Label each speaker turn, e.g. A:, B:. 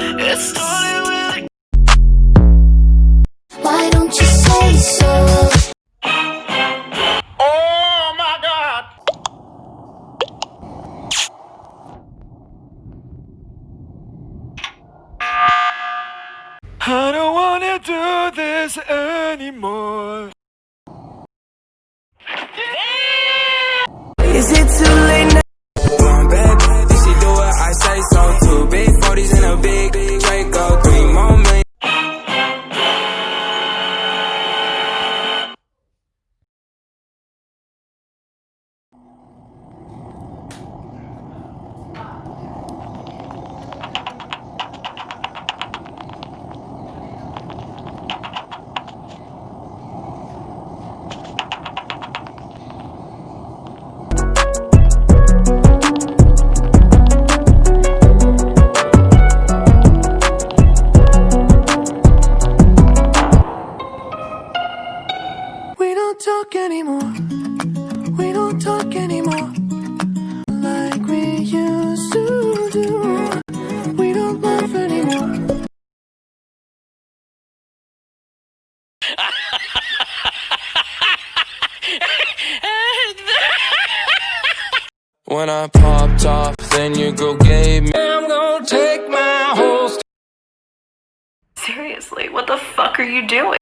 A: It's started with
B: Why don't you say so?
A: Oh my god!
C: I don't wanna do this anymore
D: break out
E: don't talk anymore. We don't talk anymore. Like we used to do. We don't laugh anymore.
D: When I popped off, then your girl gave me.
F: I'm gonna take my whole.
G: Seriously, what the fuck are you doing?